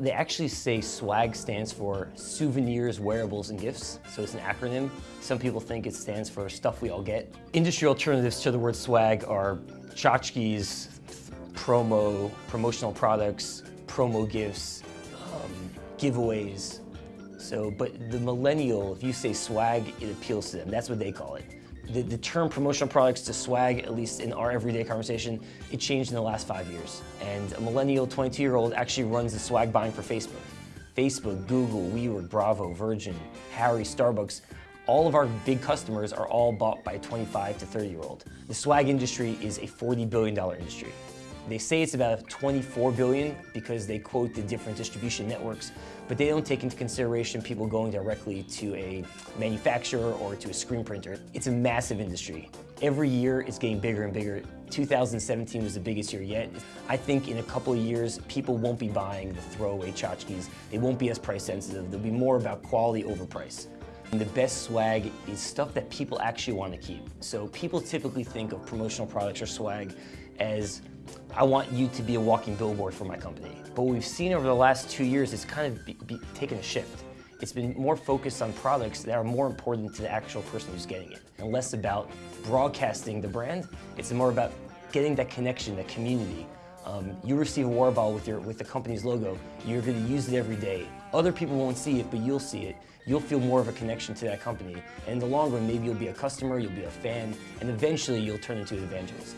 They actually say SWAG stands for Souvenirs, Wearables, and Gifts, so it's an acronym. Some people think it stands for Stuff We All Get. Industry alternatives to the word swag are tchotchkes, promo, promotional products, promo gifts, um, giveaways. So, but the millennial, if you say swag, it appeals to them. That's what they call it. The, the term promotional products to swag, at least in our everyday conversation, it changed in the last five years. And a millennial 22-year-old actually runs the swag buying for Facebook. Facebook, Google, WeWork, Bravo, Virgin, Harry, Starbucks, all of our big customers are all bought by a 25 to 30 year old. The swag industry is a $40 billion industry. They say it's about 24 billion because they quote the different distribution networks, but they don't take into consideration people going directly to a manufacturer or to a screen printer. It's a massive industry. Every year it's getting bigger and bigger. 2017 was the biggest year yet. I think in a couple of years, people won't be buying the throwaway tchotchkes. They won't be as price sensitive. They'll be more about quality over price. And the best swag is stuff that people actually want to keep. So people typically think of promotional products or swag as I want you to be a walking billboard for my company. But what we've seen over the last two years is kind of be, be, taken a shift. It's been more focused on products that are more important to the actual person who's getting it, and less about broadcasting the brand. It's more about getting that connection, that community. Um, you receive a water bottle with, your, with the company's logo, you're going to use it every day. Other people won't see it, but you'll see it. You'll feel more of a connection to that company. And in the long run, maybe you'll be a customer, you'll be a fan, and eventually you'll turn into an evangelist.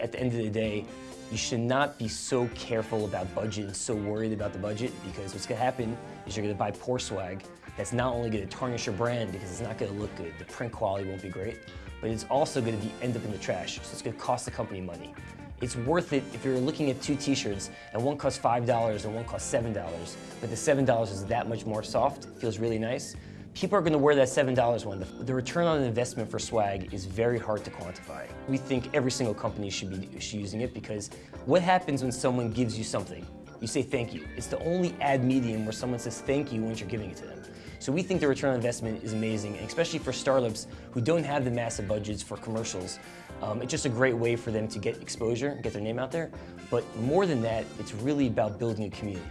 At the end of the day, you should not be so careful about budget and so worried about the budget because what's going to happen is you're going to buy poor swag that's not only going to tarnish your brand because it's not going to look good, the print quality won't be great, but it's also going to be, end up in the trash, so it's going to cost the company money. It's worth it if you're looking at two t-shirts and one costs $5 and one costs $7, but the $7 is that much more soft, feels really nice, people are going to wear that $7 one. The, return on investment for swag is very hard to quantify. We think every single company should be using it because what happens when someone gives you something? You say thank you. It's the only ad medium where someone says thank you once you're giving it to them. So we think the return on investment is amazing, especially for startups who don't have the massive budgets for commercials. Um, it's just a great way for them to get exposure get their name out there. But more than that, it's really about building a community.